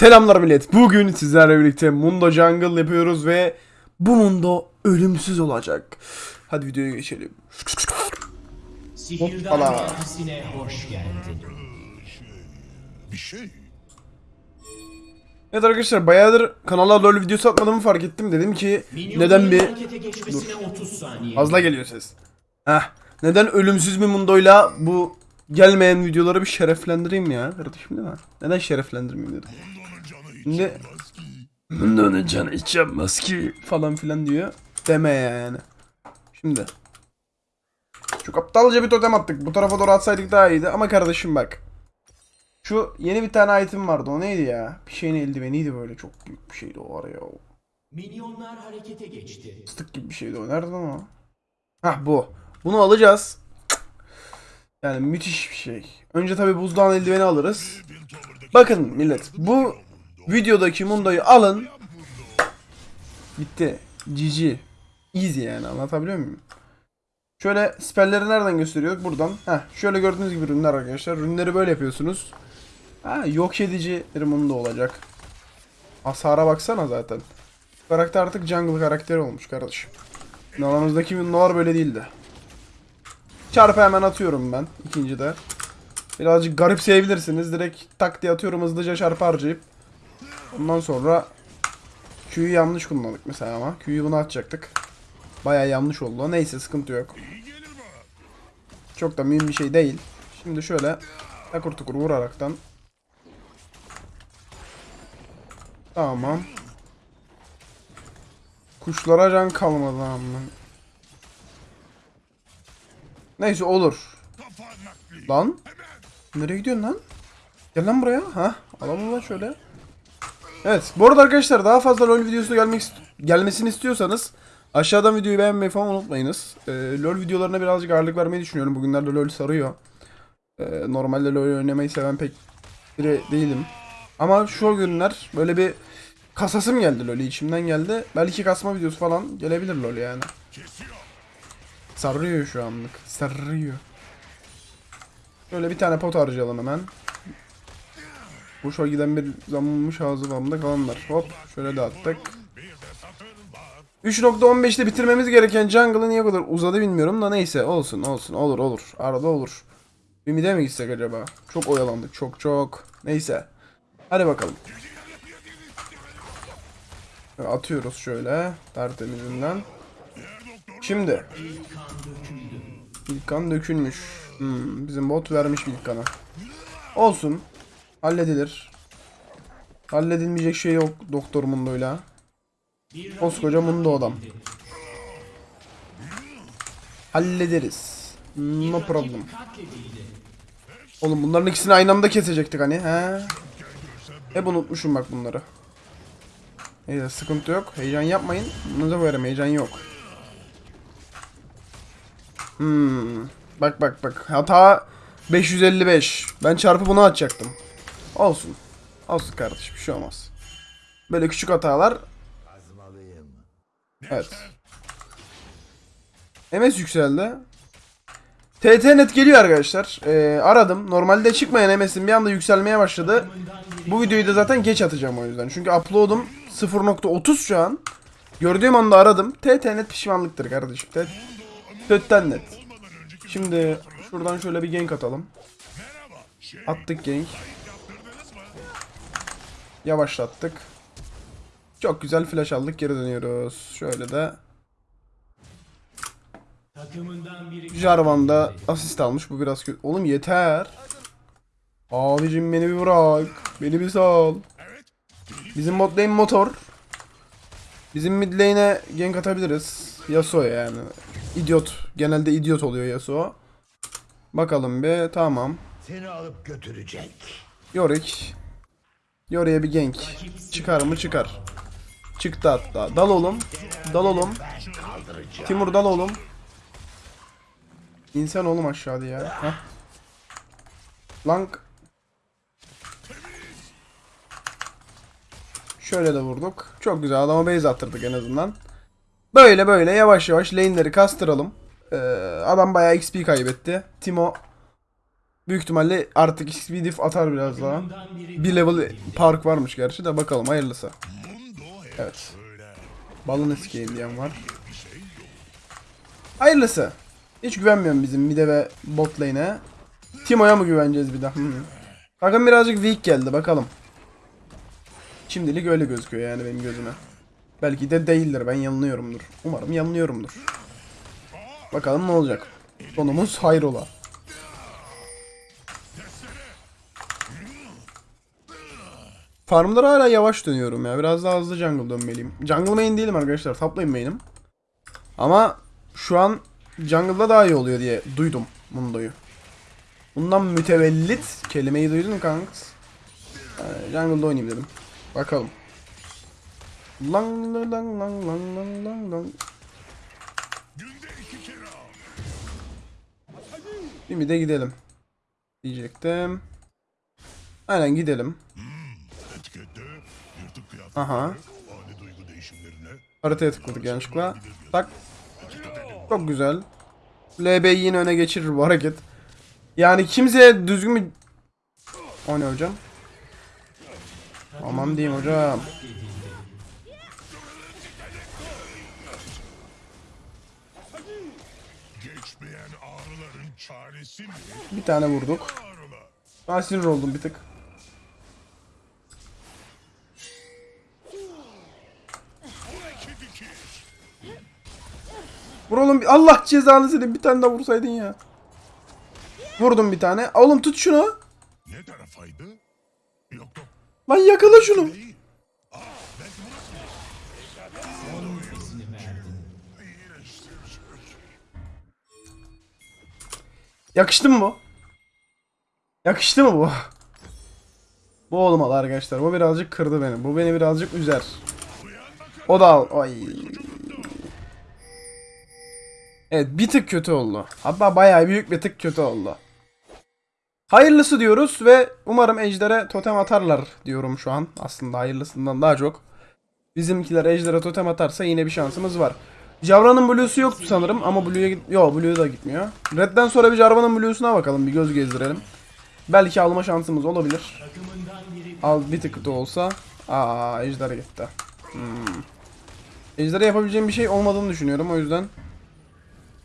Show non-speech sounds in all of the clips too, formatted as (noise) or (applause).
Selamlar millet. Bugün sizlerle birlikte Mundo Jungle yapıyoruz ve bu Mundo ölümsüz olacak. Hadi videoya geçelim. Hoppala. Hoş geldin. Bir şey. Evet arkadaşlar bayağıdır kanala LoL videosu atmadığımı fark ettim. Dedim ki neden bir harekete geçmesine 30 saniye. fazla geliyor ses. Heh. Neden ölümsüz bir Mundo'yla bu gelmeyen videoları bir şereflendireyim ya kardeşim değil mi? Neden şereflendirmeyeyim dedim. Ki. Mundo'nun canı hiç yanmaz ki falan filan diyor. Deme yani. Şimdi. Çok aptalca bir totem attık. Bu tarafa doğru atsaydık daha iyiydi. Ama kardeşim bak. Şu yeni bir tane item vardı. O neydi ya? Bir şeyin eldiveniydi böyle. Çok büyük bir şeydi o araya. O Minyonlar harekete geçti. Fıstık gibi bir şeydi o. Nerede lan o? Hah bu. Bunu alacağız. Yani müthiş bir şey. Önce tabi buzdağın eldiveni alırız. Bakın millet. Bu videodaki Mundo'yu alın. Bitti. GG. Easy yani anlatabiliyor muyum? Şöyle spelleri nereden gösteriyorduk? Buradan. Heh, şöyle gördüğünüz gibi ürünler arkadaşlar. Ürünleri böyle yapıyorsunuz. Ha, yok edici Mundo olacak. Hasara baksana zaten. Karakter artık jungle karakteri olmuş kardeşim. Aramızdaki Mundo'lar böyle değildi. Çarpı hemen atıyorum ben ikinci de. Birazcık garip sevebilirsiniz. Direkt tak diye atıyorum hızlıca çarpı harcayıp. Ondan sonra Q'yu yanlış kullandık mesela ama. Q'yu buna atacaktık. Baya yanlış oldu. Neyse sıkıntı yok. Çok da mühim bir şey değil. Şimdi şöyle takur tukur vuraraktan. Tamam. Kuşlara can kalmadı amma. Neyse olur. Lan. Nereye gidiyorsun lan? Gel lan buraya. Ha, alalım lan şöyle. Evet. Bu arada arkadaşlar daha fazla LoL videosu gelmek ist- gelmesini istiyorsanız aşağıdan videoyu beğenmeyi falan unutmayınız. Ee, LoL videolarına birazcık ağırlık vermeyi düşünüyorum. Bugünlerde LoL sarıyor. Ee, normalde LoL oynamayı seven pek biri değilim. Ama şu günler böyle bir kasasım geldi LoL'ü içimden geldi. Belki kasma videosu falan gelebilir LoL yani. Sarıyor şu anlık. Sarıyor. Şöyle bir tane pot harcayalım hemen. Boşa giden bir zamılmış ağzı vamda kalanlar. Hop şöyle de attık. 3.15'te bitirmemiz gereken jungle'ı niye kadar uzadı bilmiyorum da neyse olsun olsun olur olur. Arada olur. Bir mide mi gitsek acaba? Çok oyalandık çok çok. Neyse. Hadi bakalım. Atıyoruz şöyle tertemizinden. Şimdi. İlk kan dökülmüş. Hmm, bizim bot vermiş ilk kanı. Olsun. Halledilir. Halledilmeyecek şey yok Doktor Mundo'yla. Koskoca Mundo adam. Hallederiz. No problem. Oğlum bunların ikisini aynı anda kesecektik hani. He. Hep unutmuşum bak bunları. Neyse sıkıntı yok. Heyecan yapmayın. Bunu da koyarım heyecan yok. Hmm. Bak bak bak. Hata 555. Ben çarpı bunu atacaktım. Olsun. Olsun kardeşim bir şey olmaz. Böyle küçük hatalar. Evet. MS yükseldi. TT net geliyor arkadaşlar. Ee, aradım. Normalde çıkmayan MS'in bir anda yükselmeye başladı. Bu videoyu da zaten geç atacağım o yüzden. Çünkü upload'um 0.30 şu an. Gördüğüm anda aradım. TT net pişmanlıktır kardeşim. TT Tötten net. Şimdi şuradan şöyle bir gank atalım. Attık gank. Yavaşlattık. Çok güzel flash aldık. Geri dönüyoruz. Şöyle de Jarvan da asist almış. Bu biraz kötü. Oğlum yeter. Abicim beni bir bırak. Beni bir sal. Bizim bot lane motor. Bizim mid lane'e gank atabiliriz. Yasuo yani. İdiot. Genelde idiot oluyor Yasuo. Bakalım bir. Tamam. Seni alıp götürecek. Yorick. Yorick'e bir gank. Çıkar mı çıkar. Çıktı hatta. Dal oğlum. Dal oğlum. Timur dal oğlum. İnsan oğlum aşağıda ya. Heh. Lank. Şöyle de vurduk. Çok güzel adama base attırdık en azından. Böyle böyle yavaş yavaş lane'leri kastıralım. Ee, adam bayağı XP kaybetti. Timo Büyük ihtimalle artık XP diff atar biraz daha. Bir level park varmış gerçi de bakalım hayırlısı. Evet. Balını sikeyim diyen var. Hayırlısı. Hiç güvenmiyorum bizim mide ve bot lane'e. Timo'ya mı güveneceğiz bir daha? Hı. Takım birazcık weak geldi bakalım. Şimdilik öyle gözüküyor yani benim gözüme. Belki de değildir ben yanılıyorumdur. Umarım yanılıyorumdur. Bakalım ne olacak. Sonumuz hayrola. Farmlara hala yavaş dönüyorum ya. Biraz daha hızlı jungle dönmeliyim. Jungle main değilim arkadaşlar. Top lane main'im. Ama şu an jungle'da daha iyi oluyor diye duydum Mundo'yu. Bundan mütevellit kelimeyi duydun kanks? Ee, jungle'da oynayayım dedim. Bakalım. Lang lang lang lang lang lang lang. Bir de gidelim. Diyecektim. Aynen gidelim. Aha. Haritaya tıkladık yanlışlıkla. Tak. Çok güzel. LB yine öne geçirir bu hareket. Yani kimseye düzgün bir... O ne hocam? Aman diyeyim hocam. Bir tane vurduk. Ben sinir oldum bir tık. Oğlum Allah cezanı seni bir tane daha vursaydın ya. Vurdum bir tane. Oğlum tut şunu. Ne tarafaydı? Yok yok. Lan yakala şunu. Verdin. Yakıştı mı bu? Yakıştı mı bu? Bu olmalı arkadaşlar. Bu birazcık kırdı beni. Bu beni birazcık üzer. O da al. Ay. Evet bir tık kötü oldu. Hatta bayağı büyük bir tık kötü oldu. Hayırlısı diyoruz ve umarım Ejder'e totem atarlar diyorum şu an. Aslında hayırlısından daha çok. Bizimkiler Ejder'e totem atarsa yine bir şansımız var. Jarvan'ın Blue'su yoktu sanırım ama Blue'ya git... Yo Blue da gitmiyor. Red'den sonra bir Jarvan'ın Blue'suna bakalım. Bir göz gezdirelim. Belki alma şansımız olabilir. Al bir tık da olsa. Aa Ejder gitti. Hmm. Ejder'e yapabileceğim bir şey olmadığını düşünüyorum o yüzden.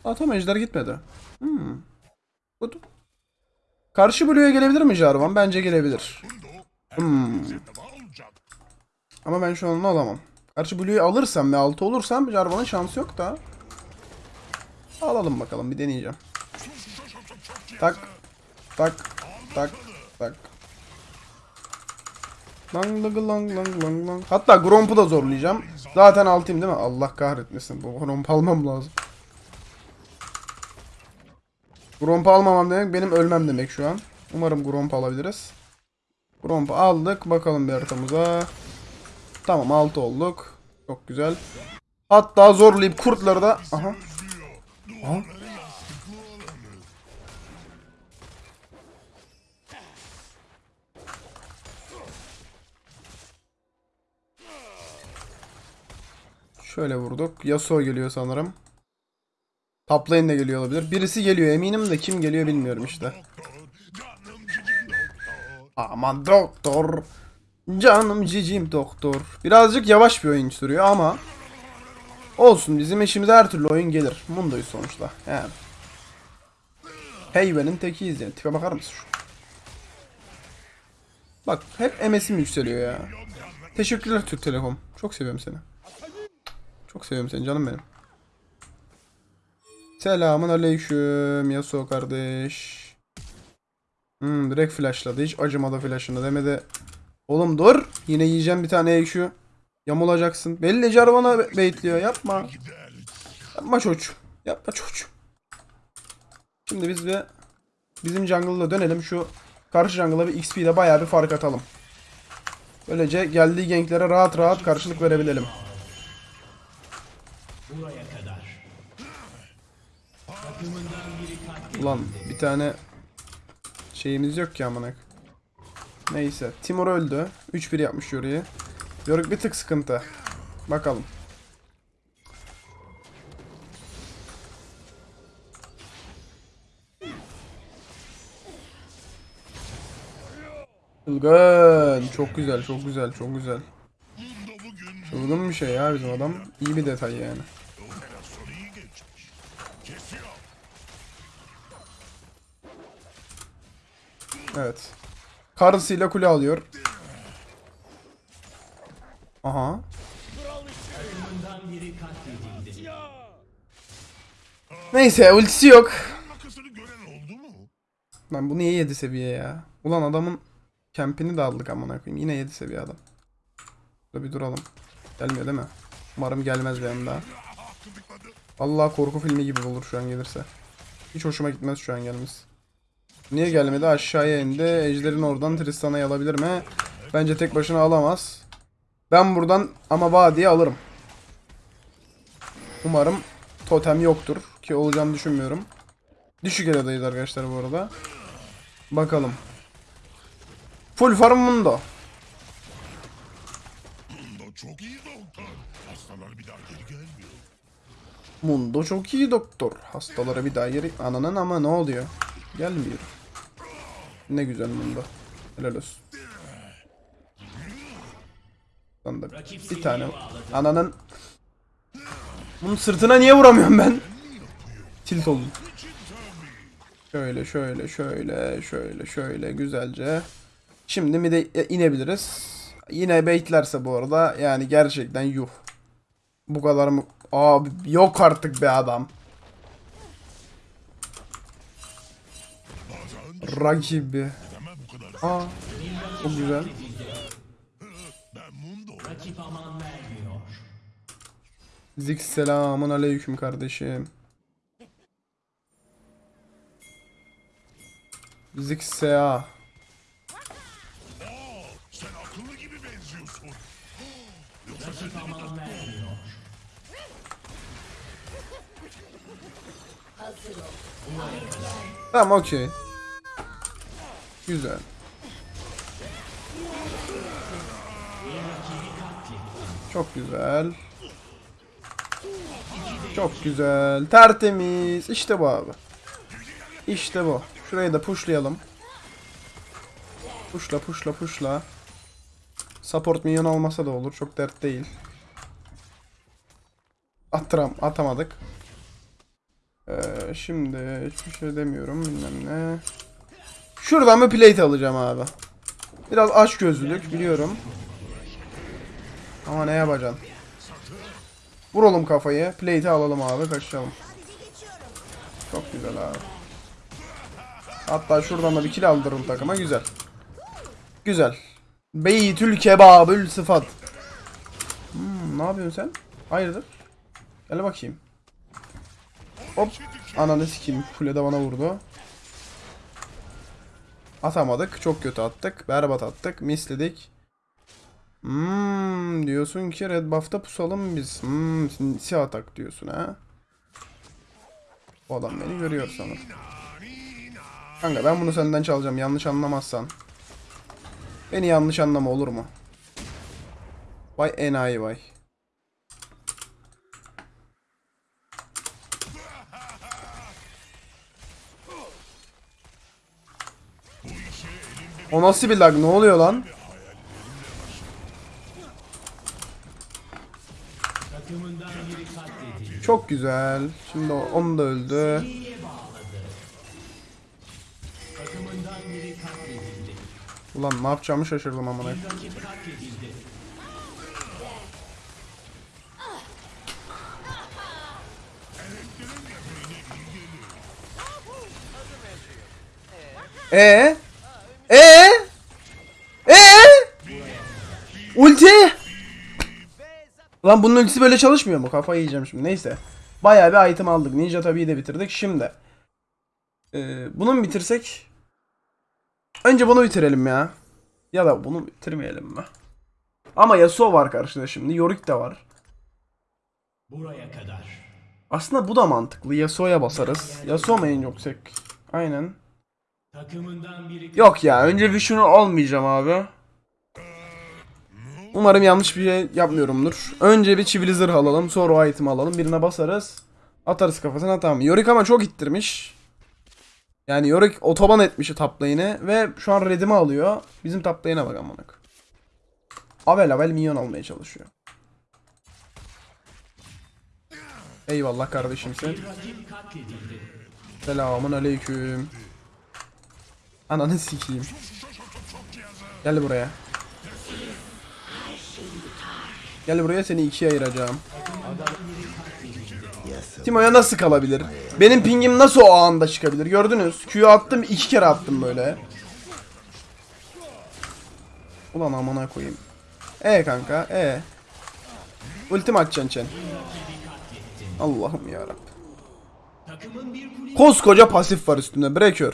Aa tamam Ejder gitmedi. Hmm. Good. Karşı Blue'ya gelebilir mi Jarvan? Bence gelebilir. Hmm. Ama ben şu an alamam. Karşı Blue'yu alırsam ve 6 olursam Jarvan'ın şansı yok da. Alalım bakalım bir deneyeceğim. Tak. Tak. Tak. Tak. Lang lang lang lang lang. Hatta Gromp'u da zorlayacağım. Zaten altayım değil mi? Allah kahretmesin. Bu Gromp almam lazım. Gromp almamam demek benim ölmem demek şu an. Umarım Gromp alabiliriz. Gromp aldık. Bakalım bir haritamıza. Tamam 6 olduk. Çok güzel. Hatta zorlayıp kurtları da... Aha. Aha. Şöyle vurduk. Yasuo geliyor sanırım. Top lane de geliyor olabilir. Birisi geliyor eminim de kim geliyor bilmiyorum işte. Aman doktor. Canım cicim doktor. Birazcık yavaş bir oyun sürüyor ama olsun bizim işimize her türlü oyun gelir. Mundo'yu sonuçta. Yani. Heyvenin tekiyiz yani. Tipe bakar mısın? Bak hep MS'im yükseliyor ya. Teşekkürler Türk Telekom. Çok seviyorum seni. Çok seviyorum seni canım benim. Selamun aleyküm Yasuo kardeş. Hmm, direkt flashladı. Hiç acımadı flashını demedi. Oğlum dur. Yine yiyeceğim bir tane şu. Yamulacaksın. Belli Jarvan'a baitliyor. Yapma. Yapma çocuğum. Yapma çocuğum. Şimdi biz bir bizim jungle'da dönelim. Şu karşı jungle'a bir XP'de bayağı bir fark atalım. Böylece geldiği ganklere rahat rahat karşılık verebilelim. buraya kadar. Takımından biri katledildi. Ulan bir tane şeyimiz yok ki amına. Neyse. Timur öldü. 3-1 yapmış Yori'yi. Yorick bir tık sıkıntı. Bakalım. Çılgın. Çok güzel, çok güzel, çok güzel. Çılgın bir şey ya bizim adam. İyi bir detay yani. Evet. Karısıyla kule alıyor. Aha. Neyse ultisi yok. Lan bu niye 7 seviye ya? Ulan adamın kempini de aldık amına koyayım. Yine 7 seviye adam. Burada bir duralım. Gelmiyor değil mi? Umarım gelmez benim daha. Allah korku filmi gibi olur şu an gelirse. Hiç hoşuma gitmez şu an gelmesi. Niye gelmedi? Aşağıya indi. Ejder'in oradan Tristana'yı alabilir mi? Bence tek başına alamaz. Ben buradan ama vadiye alırım. Umarım totem yoktur. Ki olacağını düşünmüyorum. Düşük eradayız arkadaşlar bu arada. Bakalım. Full farm mundo. Mundo çok iyi doktor. Hastalar bir daha geri gelmiyor. Mundo çok iyi doktor. Hastalara bir daha geri... Ananın ama ne oluyor? Gelmiyor. Ne güzel Mundo. Helal olsun. Lan da bir tane. Ananın... Bunun sırtına niye vuramıyorum ben? Tilt oldum. Şöyle şöyle şöyle şöyle şöyle güzelce. Şimdi mi de inebiliriz. Yine baitlerse bu arada yani gerçekten yuh. Bu kadar mı? Abi yok artık be adam. Rakibi. Aa. Çok güzel. Zik selamun aleyküm kardeşim. Zik sea. Tamam okey. Güzel. Çok güzel. Çok güzel. Tertemiz. İşte bu abi. İşte bu. Şurayı da pushlayalım. Pushla pushla pushla. Support minyon olmasa da olur. Çok dert değil. Attıram, atamadık. Ee, şimdi hiçbir şey demiyorum bilmem ne. Şuradan bir plate alacağım abi. Biraz aç gözlülük biliyorum. Ama ne yapacaksın? Vuralım kafayı. Plate'i alalım abi kaçalım. Çok güzel abi. Hatta şuradan da bir kill aldırırım takıma güzel. Güzel. Beytül kebabül sıfat. Hmm, ne yapıyorsun sen? Hayırdır? Gel bakayım. Hop. Ananı sikeyim. Kule de bana vurdu. Atamadık. Çok kötü attık. Berbat attık. Misledik. Hmm, diyorsun ki red buff'ta pusalım biz. Hmm, sinsi atak diyorsun ha. Bu adam beni görüyor sanırım. Kanka ben bunu senden çalacağım yanlış anlamazsan. Beni yanlış anlama olur mu? Vay enayi vay. O nasıl bir lag? Ne oluyor lan? Çok güzel. Şimdi onu da öldü. Ulan ne yapacağımı şaşırdım amına. E Lan bunun ultisi böyle çalışmıyor mu? Kafayı yiyeceğim şimdi. Neyse. Bayağı bir item aldık. Ninja tabii de bitirdik. Şimdi. Ee, bunu mu bitirsek? Önce bunu bitirelim ya. Ya da bunu bitirmeyelim mi? Ama Yasuo var karşıda şimdi. Yorick de var. Buraya kadar. Aslında bu da mantıklı. Yasuo'ya basarız. Yasuo mu en yüksek? Aynen. Yok ya önce Vishnu olmayacağım abi. Umarım yanlış bir şey yapmıyorumdur. Önce bir çivili zırh alalım sonra o item alalım birine basarız. Atarız kafasına tamam. Yorick ama çok ittirmiş. Yani Yorick otoban etmiş top lane'i ve şu an redimi alıyor. Bizim top lane'e bak koyayım. Avel avel minyon almaya çalışıyor. Eyvallah. Rakip katledildi. Selamun aleyküm. Ananı sikeyim. Gel buraya. Gel buraya seni ikiye ayıracağım. Timo'ya nasıl kalabilir? Benim pingim nasıl o anda çıkabilir? Gördünüz. Q'yu attım iki kere attım böyle. Ulan amına koyayım. E kanka e. Ultim atacaksın Chen. Allah'ım yarabbim. Koskoca pasif var üstünde. Breaker.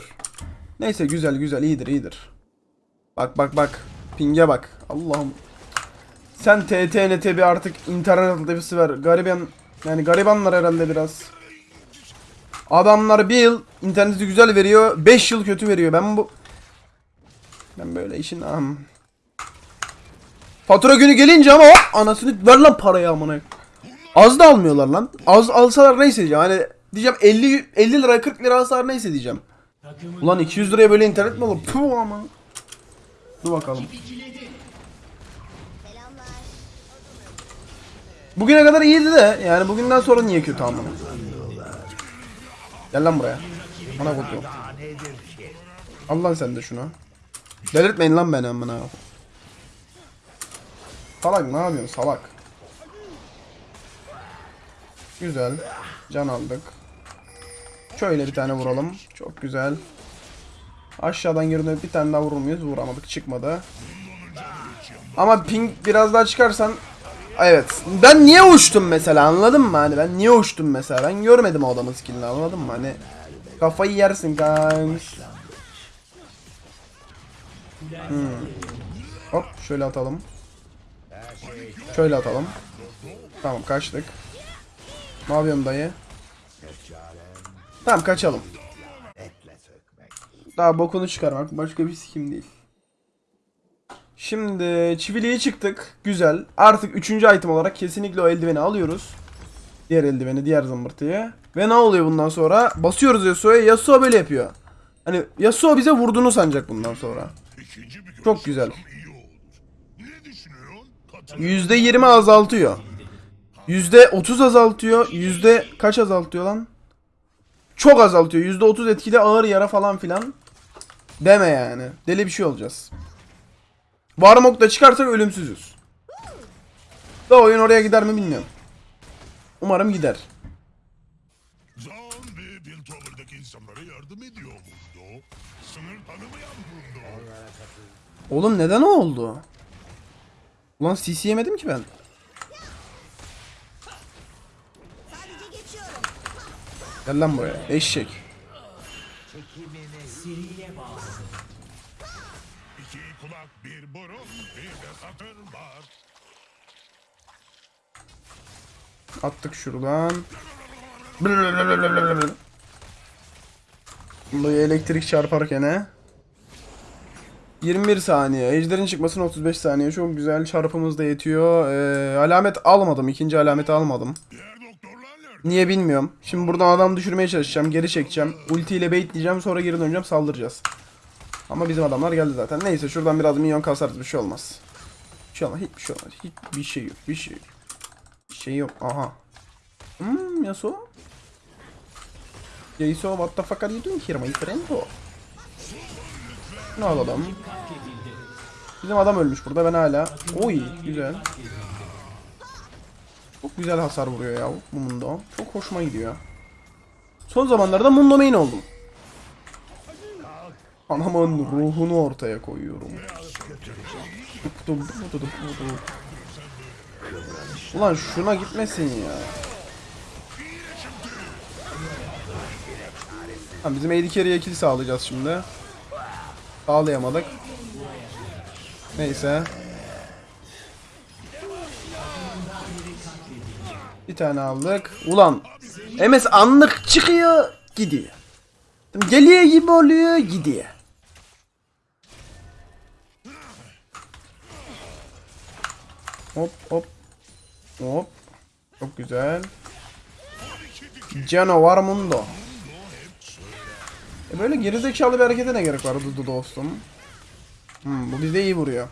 Neyse güzel güzel iyidir iyidir. Bak bak bak. Ping'e bak. Allah'ım. Sen TTNT bir artık internet altyapısı ver. Gariban yani garibanlar herhalde biraz. Adamlar bir yıl interneti güzel veriyor. 5 yıl kötü veriyor. Ben bu ben böyle işin am. Fatura günü gelince ama hop anasını ver lan parayı amına. Az da almıyorlar lan. Az alsalar neyse. Hani diyeceğim 50 50 lira 40 lira alsalar neyse diyeceğim. Ulan 200 liraya böyle internet mi olur? Puh ama. Dur bakalım. Bugüne kadar iyiydi de yani bugünden sonra niye kötü amına? Gel lan buraya. Bana kodu. Daha nedir ki? Al lan sen de şunu. Delirtmeyin lan beni amına. Salak ne yapıyorsun salak? Güzel. Can aldık. Şöyle bir tane vuralım. Çok güzel. Aşağıdan geri bir tane daha vurur muyuz? Vuramadık çıkmadı. Ama ping biraz daha çıkarsan Evet. Ben niye uçtum mesela anladın mı? Hani ben niye uçtum mesela? Ben görmedim o adamın skillini anladın mı? Hani kafayı yersin kanks. Hmm. Hop şöyle atalım. Şöyle atalım. Tamam kaçtık. Ne yapıyorsun dayı? Tamam kaçalım. Daha bokunu çıkarmak başka bir sikim değil. Şimdi çiviliğe çıktık. Güzel. Artık üçüncü item olarak kesinlikle o eldiveni alıyoruz. Diğer eldiveni, diğer zımbırtıyı. Ve ne oluyor bundan sonra? Basıyoruz Yasuo'ya. Yasuo böyle yapıyor. Hani Yasuo bize vurduğunu sanacak bundan sonra. Çok güzel. yapsam iyi olur. Ne düşünüyorsun? Katıl. %20 azaltıyor. %30 azaltıyor. Yüzde kaç azaltıyor lan? Çok azaltıyor. %30 etkili ağır yara falan filan. Deme yani. Deli bir şey olacağız. Varmok da çıkarsak ölümsüzüz. Da oyun oraya gider mi bilmiyorum. Umarım gider. Zan ve Piltover'daki insanlara yardım ediyor Mundo. Sınır tanımayan Mundo. Oğlum neden o oldu? Ulan CC yemedim ki ben. Sadece geçiyorum. Gel lan buraya. Eşek. bir burun, bir de satır var. Attık şuradan. Bu elektrik çarparken he. 21 saniye. Ejderin çıkmasına 35 saniye. Çok güzel. Çarpımız da yetiyor. Ee, alamet almadım. İkinci alameti almadım. Niye bilmiyorum. Şimdi buradan adam düşürmeye çalışacağım. Geri çekeceğim. Ulti ile baitleyeceğim. Sonra geri döneceğim. Saldıracağız. Ama bizim adamlar geldi zaten. Neyse şuradan biraz minyon kasarız. Bir şey olmaz. Bir şey olmaz. Hiçbir şey olmaz. Hiçbir şey yok. Bir şey yok. Bir şey yok. Aha. Hmm Yasuo. Yasuo what the fuck are you doing here my friend? Ne alalım? Bizim adam ölmüş burada ben hala. Oy güzel. Çok güzel hasar vuruyor ya bu Mundo. Çok hoşuma gidiyor. Son zamanlarda Mundo main oldum. Anamın ruhunu ortaya koyuyorum. Ulan şuna gitmesin ya. Tamam, bizim AD carry'e kill sağlayacağız şimdi. Sağlayamadık. Neyse. Bir tane aldık. Ulan MS anlık çıkıyor gidiyor. Geliyor gibi oluyor gidiyor. Hop hop. Hop. Çok güzel. Canavar Mundo. E böyle gerizekalı bir harekete ne gerek var Dudu dostum? Hmm, bu bize iyi vuruyor.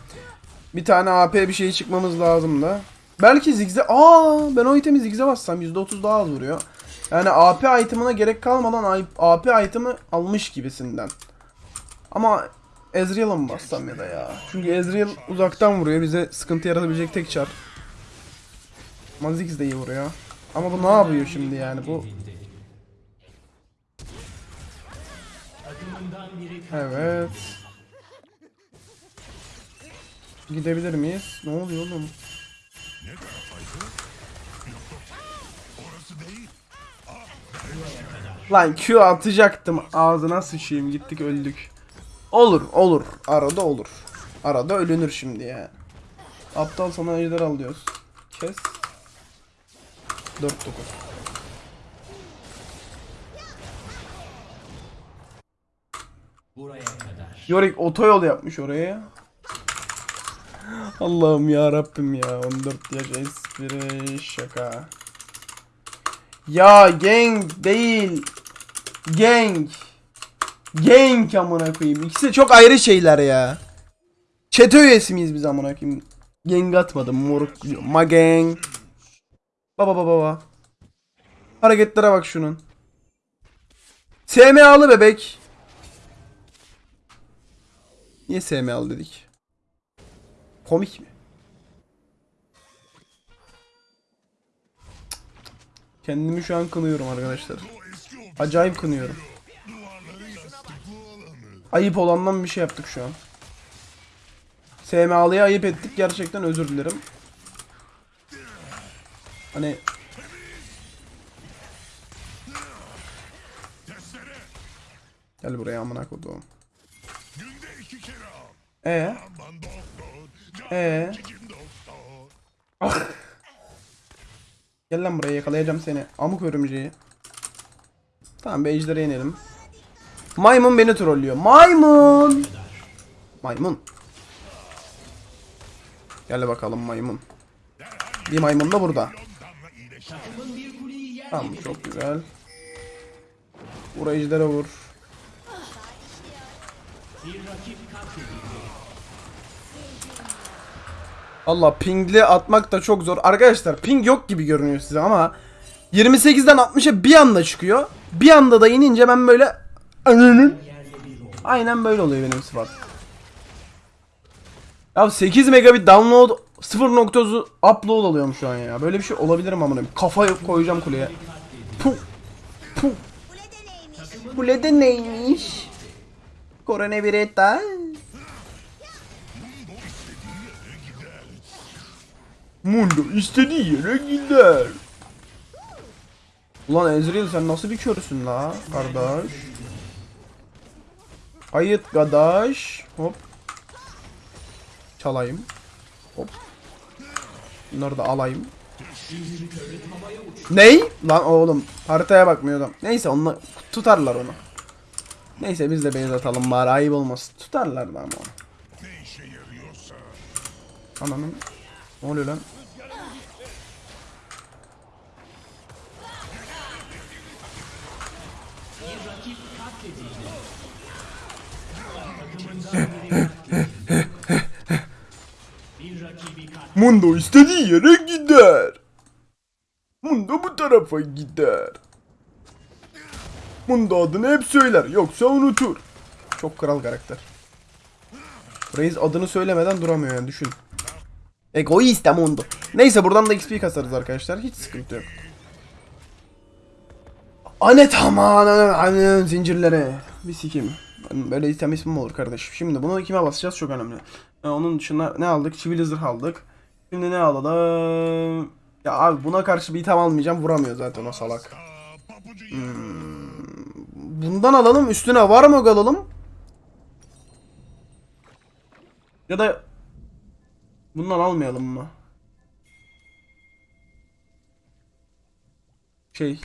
Bir tane AP bir şey çıkmamız lazım da. Belki zigze... Aa ben o itemi zigze bassam %30 daha az vuruyor. Yani AP itemına gerek kalmadan AP item'ı almış gibisinden. Ama Ezreal'a mı bassam ya da ya? Çünkü Ezreal uzaktan vuruyor. Bize sıkıntı yaratabilecek tek çar. Ama Ziggs de iyi vuruyor. Ama bu ne yapıyor şimdi yani? Bu Evet. Gidebilir miyiz? Ne oluyor oğlum? Lan Q atacaktım. Ağzına sıçayım. Gittik öldük. Olur olur. Arada olur. Arada ölünür şimdi ya. Aptal sana ejder al diyoruz. Kes. 4-9. buraya kadar. Yorick otoyol yapmış oraya. Allah'ım ya Rabbim ya 14 yaş espri şaka. Ya gang değil. Gang. Gang amına koyayım. İkisi de çok ayrı şeyler ya. Çete üyesi miyiz biz amına koyayım? Gang atmadım moruk. Ma. Baba baba baba. Hareketlere bak şunun. SMA'lı bebek. Niye SMA'lı dedik? Komik mi? Kendimi şu an kınıyorum arkadaşlar. Acayip kınıyorum. Ayıp olandan bir şey yaptık şu an. SMA'lıya ayıp ettik. Gerçekten özür dilerim. Hani gel buraya amına koduğum. E çekim doktor. gel lan buraya yakalayacağım seni. Amuk örümceği. Tamam bir ejdere inelim. Maymun beni trollüyor. Maymun. Maymun. Gel bakalım maymun. Bir maymun da burada. Tamam çok güzel. Vur ejdere vur. Allah pingli atmak da çok zor. Arkadaşlar ping yok gibi görünüyor size ama 28'den 60'a bir anda çıkıyor. Bir anda da inince ben böyle Ananın. Aynen böyle oluyor benim sıfat. Ya 8 megabit download 0.9 upload alıyorum şu an ya. Böyle bir şey olabilir mi amına? Kafa koyacağım kuleye. Puh. Puh. Kulede neymiş? Biretta. Mundo istediği yere gider. Ulan Ezreal sen nasıl bir körsün la kardeş? Ayıt kardeş. Hop. Çalayım. Hop. Bunları da alayım. Ney? Lan oğlum haritaya bakmıyordum. Neyse onunla tutarlar onu. Neyse biz de base atalım bari ayıp olmasın. Tutarlar da ama onu. Ananın. Ne oluyor lan? Mundo istediği yere gider. Mundo bu tarafa gider. Mundo adını hep söyler yoksa unutur. Çok kral karakter. Reis adını söylemeden duramıyor yani düşün. Egoist Mundo. Neyse buradan da XP kasarız arkadaşlar. Hiç sıkıntı yok. Anet aman zincirlere. Bir sikim. Böyle item ismi mi olur kardeşim? Şimdi bunu kime basacağız çok önemli. Ee, onun dışında ne aldık? Çivili zırh aldık. Şimdi ne alalım? Ya abi buna karşı bir item almayacağım. Vuramıyor zaten o salak. Papucu Bundan alalım. Üstüne var mı alalım? Ya da bundan almayalım mı? Şey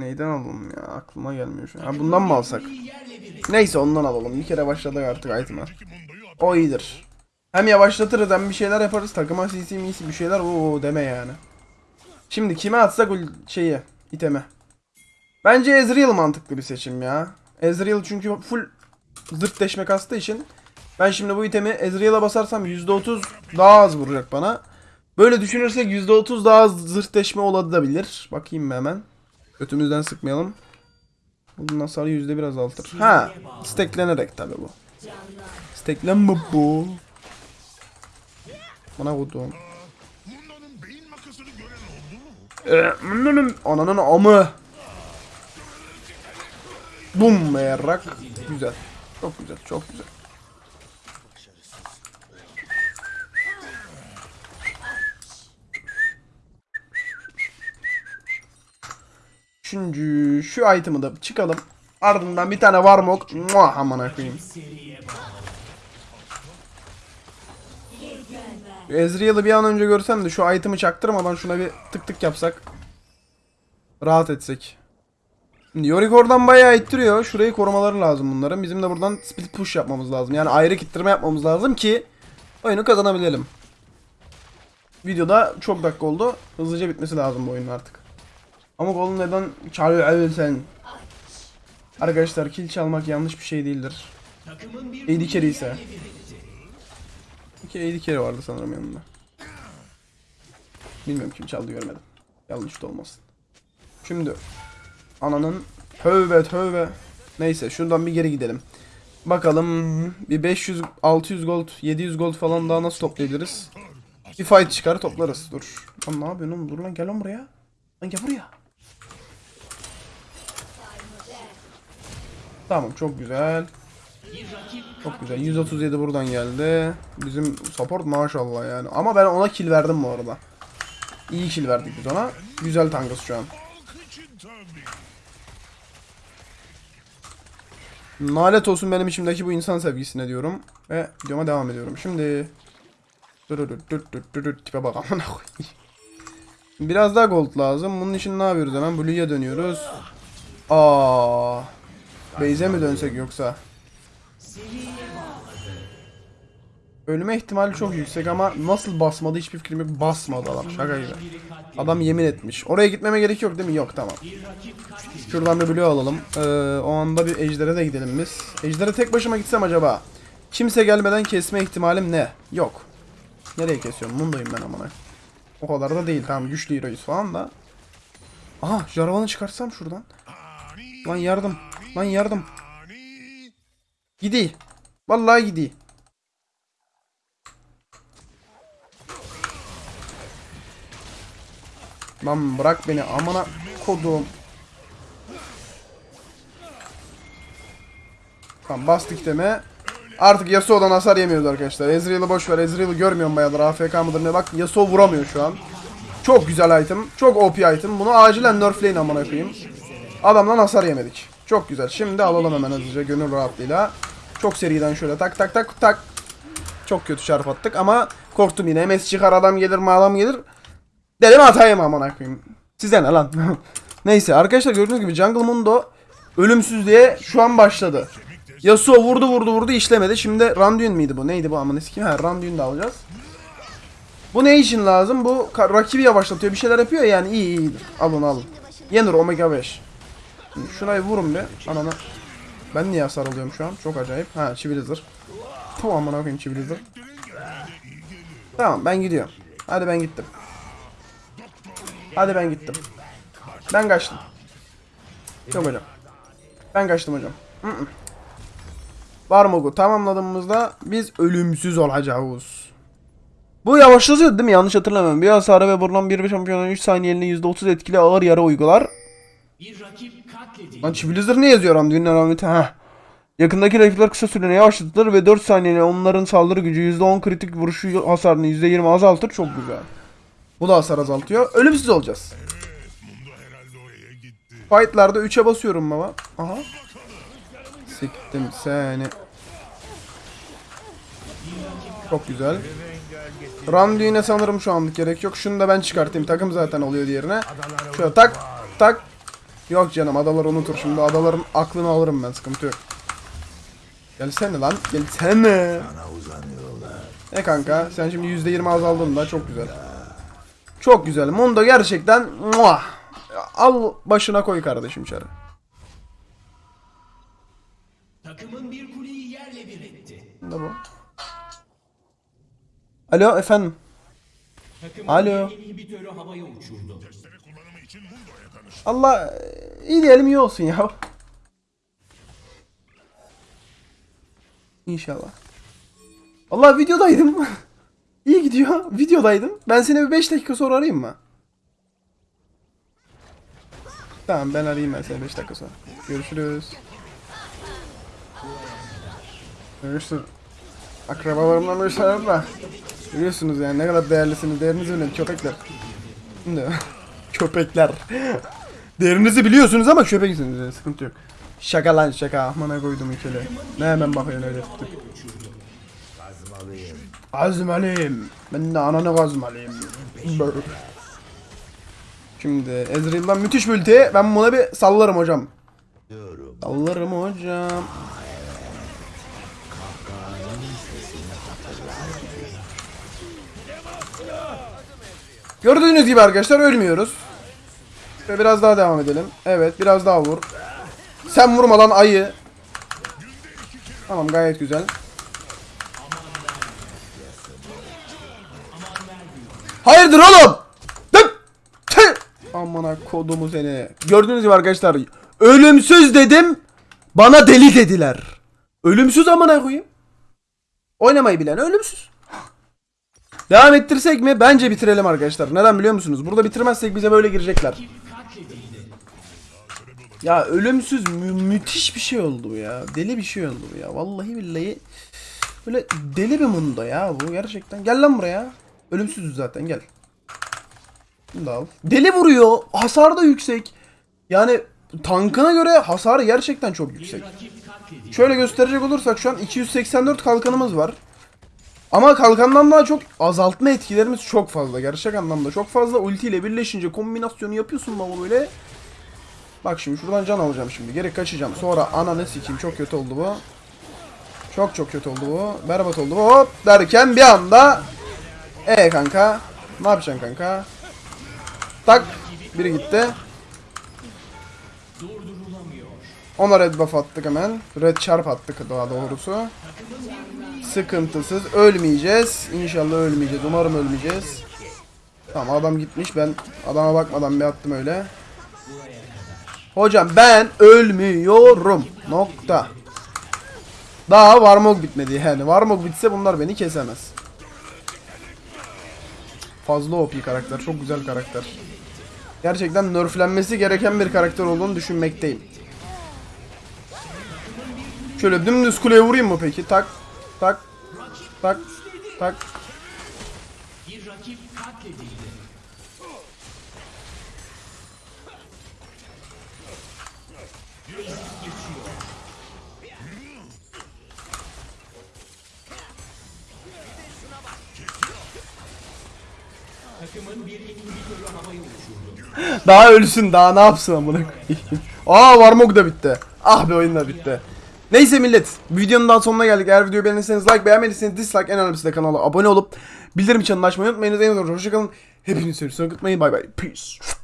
neyden alalım ya aklıma gelmiyor şu an. Ha, bundan mı alsak? Neyse ondan alalım. Bir kere başladık artık item'a. O iyidir. Hem yavaşlatırız hem bir şeyler yaparız. Takıma CC misi bir şeyler o deme yani. Şimdi kime atsak şeyi iteme. Bence Ezreal mantıklı bir seçim ya. Ezreal çünkü full zırt deşme kastığı için ben şimdi bu itemi Ezreal'a basarsam %30 daha az vuracak bana. Böyle düşünürsek %30 daha az zırt deşme olabilir. Bakayım hemen. Götümüzden sıkmayalım. Bunun hasarı yüzde biraz azaltır. Ha, steklenerek tabi bu. Steklenme bu. Bana vurdu. Munda'nın beyin makasını gören oldu mu? Ee, Ananın, amı. Bum be yarrak. Güzel. Çok güzel, çok güzel. Üçüncü şu item'ı da çıkalım. Ardından bir tane varmok. Muah amına koyayım. Ezreal'ı bir an önce görsem de şu item'ı çaktırmadan şuna bir tık tık yapsak. Rahat etsek. Şimdi Yorick oradan bayağı ittiriyor. Şurayı korumaları lazım bunların. Bizim de buradan split push yapmamız lazım. Yani ayrı kittirme yapmamız lazım ki oyunu kazanabilelim. Videoda çok dakika oldu. Hızlıca bitmesi lazım bu oyunun artık. Ama golün neden çalıyor sen? Arkadaşlar kill çalmak yanlış bir şey değildir. AD carry ise. İki AD carry vardı sanırım yanında. Bilmiyorum kim çaldı görmedim. Yanlış da olmasın. Şimdi ananın tövbe tövbe. Neyse şuradan bir geri gidelim. Bakalım bir 500 600 gold 700 gold falan daha nasıl toplayabiliriz? Bir fight çıkar toplarız. Dur. Lan ne yapıyorsun? Dur lan gel lan buraya. Lan gel buraya. Tamam çok güzel. Çok güzel. 137 buradan geldi. Bizim support maşallah yani. Ama ben ona kill verdim bu arada. İyi kill verdik biz ona. Güzel tankız şu an. Nalet olsun benim içimdeki bu insan sevgisine diyorum. Ve videoma devam ediyorum. Şimdi... Tipe bak amına. Biraz daha gold lazım. Bunun için ne yapıyoruz hemen? Blue'ya dönüyoruz. Aa. Base'e mi dönsek yoksa? Ölme ihtimali çok yüksek ama nasıl basmadı hiçbir fikrim yok. Basmadı adam şaka gibi. Adam yemin etmiş. Oraya gitmeme gerek yok değil mi? Yok tamam. Şuradan bir blue alalım. Ee, o anda bir ejdere de gidelim biz. Ejdere tek başıma gitsem acaba? Kimse gelmeden kesme ihtimalim ne? Yok. Nereye kesiyorum? Mundayım ben amına. O kadar da değil tamam güçlü heroyuz falan da. Aha Jarvan'ı çıkarsam şuradan. Lan yardım. Lan yardım. Gidi. Vallahi gidi. Lan bırak beni amına kodum. Tamam bastık deme. Artık Yasuo'dan hasar yemiyoruz arkadaşlar. Ezreal'ı boş ver. Ezreal'ı görmüyorum bayağıdır. AFK mıdır ne bak. Yasuo vuramıyor şu an. Çok güzel item. Çok OP item. Bunu acilen nerfleyin amına koyayım. Adamdan hasar yemedik. Çok güzel. Şimdi alalım hemen hızlıca gönül rahatlığıyla. Çok seriden şöyle tak tak tak tak. Çok kötü çarp attık ama korktum yine. MS çıkar adam gelir mi adam gelir. Dedim atayım amına koyayım. Size ne lan? (laughs) Neyse arkadaşlar gördüğünüz gibi Jungle Mundo ölümsüzlüğe şu an başladı. Yasuo vurdu vurdu vurdu işlemedi. Şimdi Randuin miydi bu? Neydi bu amına sikeyim? Ha Randuin de alacağız. Bu ne için lazım? Bu rakibi yavaşlatıyor. Bir şeyler yapıyor ya yani iyi iyidir. Alın alın. Yenir Omega 5. Şurayı vurun bir. Anana. Ben niye hasar alıyorum şu an? Çok acayip. Ha Çivilizir. Tamam amına koyayım Çivilizir. Tamam ben gidiyorum. Hadi ben gittim. Hadi ben gittim. Ben kaçtım. Yok hocam. Ben kaçtım hocam. Hı -hı. Varmog'u tamamladığımızda biz ölümsüz olacağız. Bu yavaşlatıyor değil mi? Yanlış hatırlamıyorum. Bir hasarı ve vurulan bir şampiyonun 3 saniyeliğine %30 etkili ağır yara uygular. bir rakip. Lan Blizzard ne yazıyor Randuin'in alameti? Ha. Yakındaki rakipler kısa süreliğine yavaşlatılır ve 4 saniyede onların saldırı gücü %10 kritik vuruşu hasarını %20 azaltır. Çok güzel. Bu da hasar azaltıyor. Ölümsüz olacağız. Fight'larda 3'e basıyorum baba. Aha. Siktim seni. Çok güzel. Randuin'e sanırım şu anlık gerek yok. Şunu da ben çıkartayım. Takım zaten oluyor diğerine. Şöyle tak tak. Yok canım adalar unutur şimdi. Adaların aklını alırım ben sıkıntı yok. Gelsene lan. Gelsene. E kanka sen şimdi %20 azaldın da çok güzel. Çok güzel. Mundo gerçekten muah. Al başına koy kardeşim çarı. Takımın bir kuleyi yerle bir etti. Ne bu? Alo efendim. Takımın Alo. bir inhibitörü havaya uçurdu. Allah iyi diyelim iyi olsun ya. İnşallah. Allah videodaydım. (laughs) iyi gidiyor. Videodaydım. Ben seni bir 5 dakika sonra arayayım mı? Tamam ben arayayım ben seni 5 dakika sonra. Görüşürüz. Görüşürüz. Şey var da. Biliyorsunuz yani ne kadar değerlisiniz. Değerinizi bilin köpekler. (laughs) Köpekler. Değerinizi biliyorsunuz ama köpeksiniz yani sıkıntı yok. Şaka lan şaka. Amına koydum ikili. Ne hemen bakıyorsun öyle tutup. Azmalıyım. Ben de ananı kazmalıyım. Şimdi Ezreal'dan müthiş bir ulti. Ben buna bir sallarım hocam. Sallarım hocam. Gördüğünüz gibi arkadaşlar ölmüyoruz. Ve biraz daha devam edelim. Evet biraz daha vur. Sen vurma lan ayı. Tamam gayet güzel. Hayırdır oğlum? Amına kodumu seni. Gördüğünüz gibi arkadaşlar ölümsüz dedim. Bana deli dediler. Ölümsüz amına koyayım. Oynamayı bilen ölümsüz. Devam ettirsek mi? Bence bitirelim arkadaşlar. Neden biliyor musunuz? Burada bitirmezsek bize böyle girecekler. Ya ölümsüz mü- müthiş bir şey oldu ya. Deli bir şey oldu ya. Vallahi billahi. Böyle deli bir mundo ya bu gerçekten. Gel lan buraya. Ölümsüzüz zaten gel. Al. Deli vuruyor. Hasar da yüksek. Yani tankına göre hasarı gerçekten çok yüksek. Şöyle gösterecek olursak şu an 284 kalkanımız var. Ama kalkandan daha çok azaltma etkilerimiz çok fazla. Gerçek anlamda çok fazla. Ulti ile birleşince kombinasyonu yapıyorsun baba böyle. Bak şimdi şuradan can alacağım şimdi. Geri kaçacağım. Sonra ananı sikeyim. Çok kötü oldu bu. Çok çok kötü oldu bu. Berbat oldu bu. Hop derken bir anda e kanka. Ne yapacaksın kanka? Tak. Biri gitti. Ona red buff attık hemen. Red çarp attık daha doğrusu. Sıkıntısız. Ölmeyeceğiz. İnşallah ölmeyeceğiz. Umarım ölmeyeceğiz. Tamam adam gitmiş. Ben adama bakmadan bir attım öyle. Hocam ben ölmüyorum. Nokta. Daha Varmog bitmedi yani. Varmog bitse bunlar beni kesemez. Fazla OP karakter. Çok güzel karakter. Gerçekten nerflenmesi gereken bir karakter olduğunu düşünmekteyim. Şöyle dümdüz kuleye vurayım mı peki? Tak. Tak. Tak. Tak. Daha ölsün daha ne yapsın amına koyayım. (laughs) Aa Varmog da bitti. Ah be oyun da bitti. Neyse millet videonun daha sonuna geldik. Eğer videoyu beğendiyseniz like beğenmediyseniz dislike en önemlisi de kanala abone olup bildirim çanını açmayı unutmayınız. En azından hoşçakalın. Hepinizi seviyorum. Unutmayın. Bay bay. Peace.